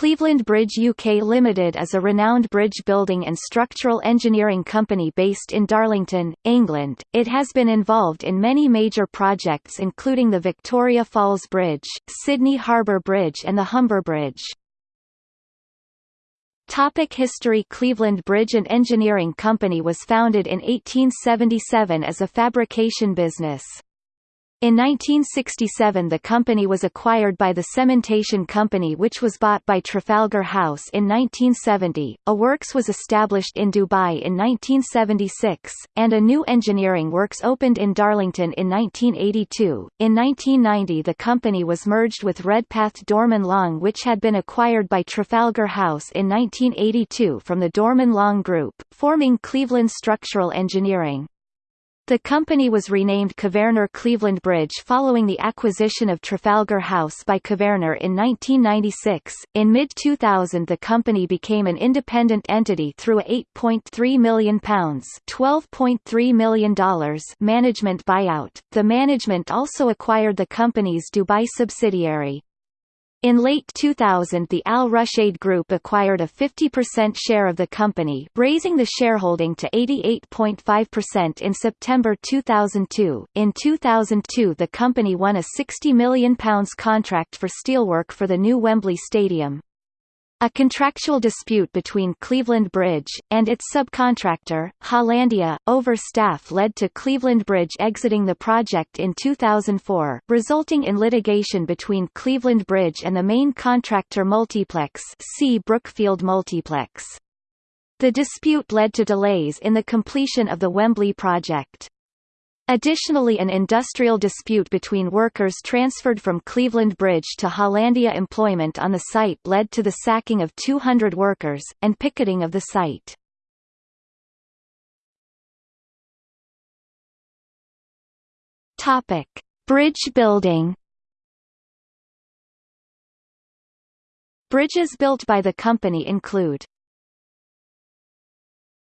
Cleveland Bridge UK Limited is a renowned bridge building and structural engineering company based in Darlington, England. It has been involved in many major projects including the Victoria Falls Bridge, Sydney Harbour Bridge and the Humber Bridge. Topic History Cleveland Bridge and Engineering Company was founded in 1877 as a fabrication business. In 1967 the company was acquired by the Cementation Company which was bought by Trafalgar House in 1970, a works was established in Dubai in 1976, and a new engineering works opened in Darlington in 1982. In 1990 the company was merged with Redpath Dorman Long which had been acquired by Trafalgar House in 1982 from the Dorman Long Group, forming Cleveland Structural Engineering. The company was renamed Kvaerner Cleveland Bridge following the acquisition of Trafalgar House by Kvaerner in 1996. In mid-2000 the company became an independent entity through a £8.3 million $12.3 million management buyout. The management also acquired the company's Dubai subsidiary. In late 2000 the Al Rushaid Group acquired a 50% share of the company raising the shareholding to 88.5% in September 2002. In 2002 the company won a £60 million contract for steelwork for the new Wembley Stadium. A contractual dispute between Cleveland Bridge, and its subcontractor, Hollandia, over staff led to Cleveland Bridge exiting the project in 2004, resulting in litigation between Cleveland Bridge and the main contractor Multiplex see Brookfield Multiplex. The dispute led to delays in the completion of the Wembley project. Additionally an industrial dispute between workers transferred from Cleveland Bridge to Hollandia employment on the site led to the sacking of 200 workers, and picketing of the site. Topic. Bridge building Bridges built by the company include